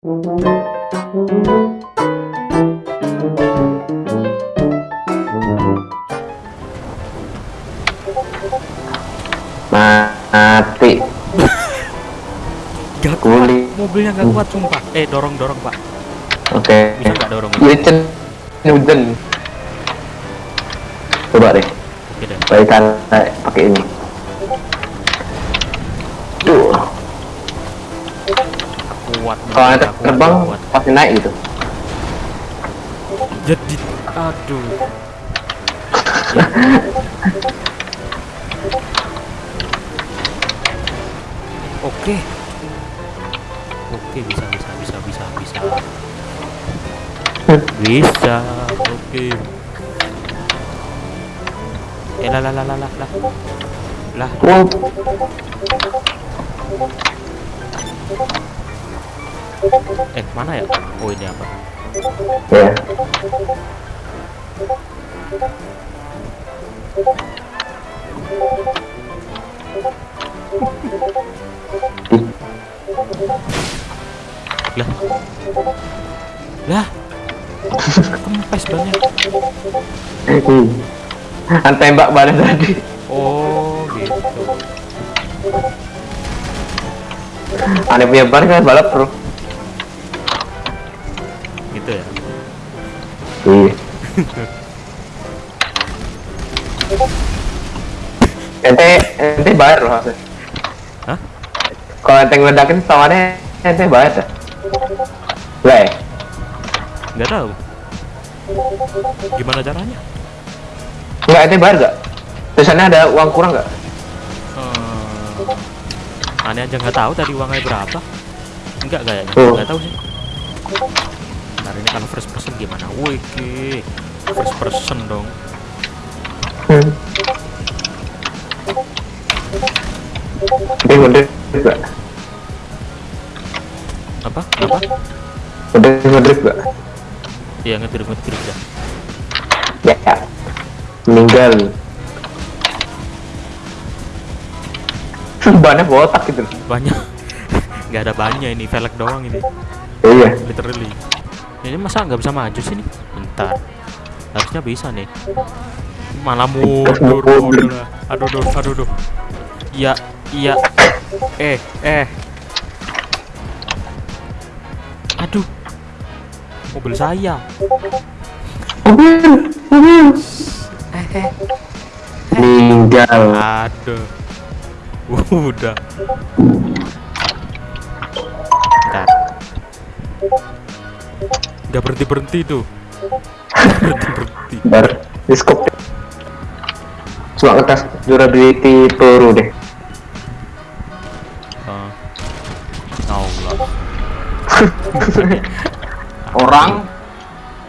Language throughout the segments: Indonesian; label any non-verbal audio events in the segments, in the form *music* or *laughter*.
Mati. *laughs* Gak Kuli. kuat, mobilnya gak kuat sumpah. Eh dorong dorong pak. Oke. Bisa nggak dorong? Hujan. Hujan. Coba deh. Deh. Baikan pakai ini. Kuat. Kalau kuat, terbang kuat. pasti naik gitu. Jadi aduh. *laughs* Oke. Oke bisa bisa bisa bisa bisa. Bisa. Oke. Eh lah lah lah lah lah lah. Eh mana ya? Oh ini apa? Ya. Lah. Lah. Kempes banget. Kan tembak badan tadi. Oh gitu. Aneh punya ban kan balap bro. Iya. ente ente bayar loh harusnya. Hah? Kalau ente ngeledakin tawannya ente bayar ya? Lah ya? Nggak tahu. Gimana caranya? Enggak ente bayar gak? Tulisannya ada uang kurang gak? Hmm, aneh aja nggak tahu tadi uangnya berapa. Enggak kayaknya. Oh. Nggak tahu sih. Ntar ini kalau first person gimana? Wih, first person dong. Hmm. Ini ngedrip gak? Apa? Apa? Udah ngedrip gak? Iya ngetir ngetir ya. Ya. Meninggal. *laughs* Bannya botak gitu. Banyak. *laughs* Nggak ada banyak ini, velg doang ini. Iya. Literally. Ini masa nggak bisa maju sih nih? Bentar. Harusnya bisa nih. Malah mundur, mundur. Aduh, aduh, aduh, aduh. Iya, iya. Eh, eh. Aduh. Mobil saya. Eh, eh. Meninggal. Aduh. Udah. Bentar. Gak berhenti *laughs* berhenti tuh. berhenti berhenti. Bar. Diskop. Cuma ngetes durability peluru deh. Uh, Allah. *laughs* Orang.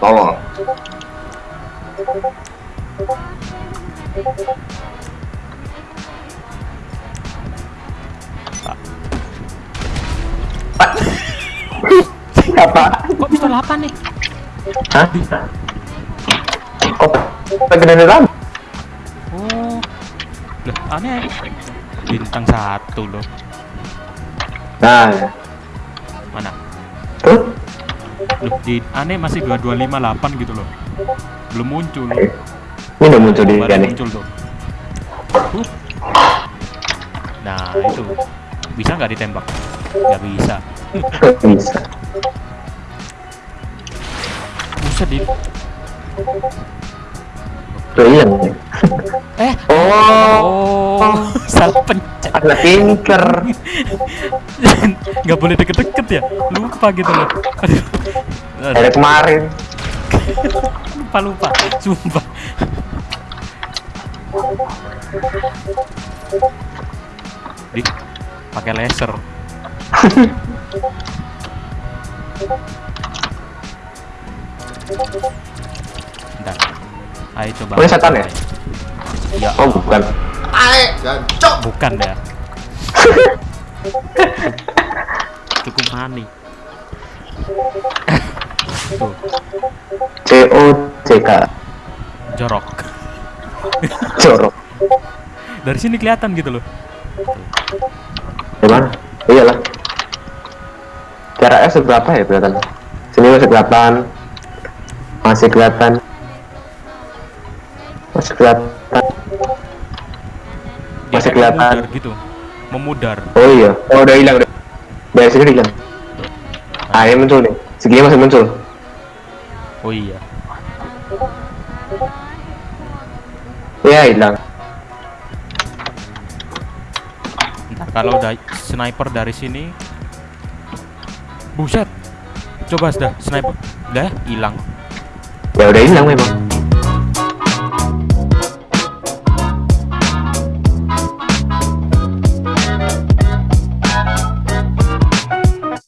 Tolong. Apa? Kok pistol apa nih? Hah? Kok pegedean ram? Oh. Lah, aneh. Bintang satu loh. Nah. Mana? tuh. Loh, di aneh masih 2258 gitu loh. Belum muncul. Ini udah muncul di nih. muncul tuh. Huh. Nah, itu. Bisa nggak ditembak? Nggak bisa. *laughs* Bisa. Bisa di nih. Eh. Oh, Oh, salah pencet. ada pinker. Nggak boleh deket-deket ya? Lupa gitu loh. Aduh. Ada kemarin. lupa lupa. Sumpah. Di pakai laser. *laughs* Bentar. Ayo coba. Oh, ini setan ya? Ya, Oh, bukan. bukan ya. *laughs* Cukup mani. Tuh, C O C K. jorok. Jorok. Dari sini kelihatan gitu loh. Gimana? Iyalah. Jarak FPS berapa ya kelihatan? Sini masih kelihatan. Masih kelihatan. Masih kelihatan. Dia Masih kelihatan. memudar gitu memudar Oh iya. Oh udah hilang udah. Dari sini udah hilang. Ah ini muncul nih. Segini masih muncul. oh iya Iya hilang. Kalau udah sniper dari sini buset coba sudah sniper udah hilang Ya udah hilang memang.